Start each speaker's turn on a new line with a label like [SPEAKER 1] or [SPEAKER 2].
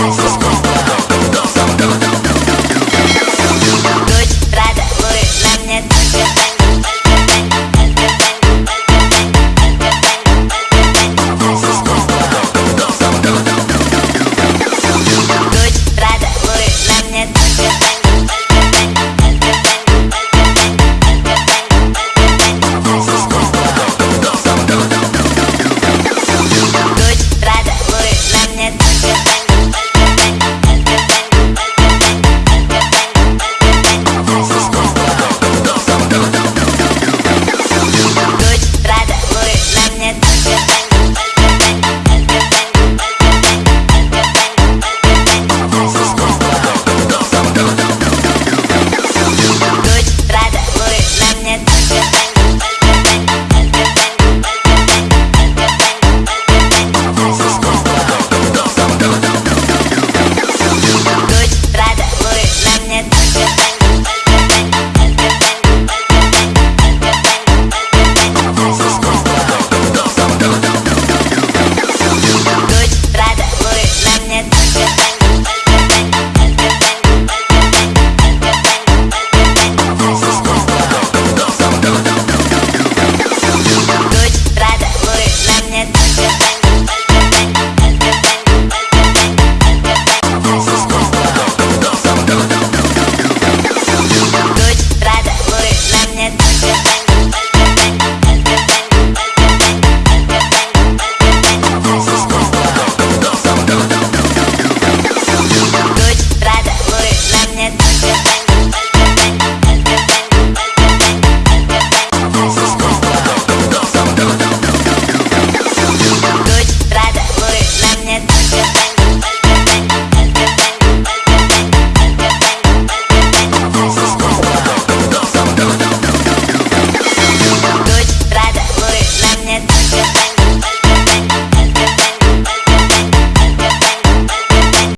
[SPEAKER 1] Let's go.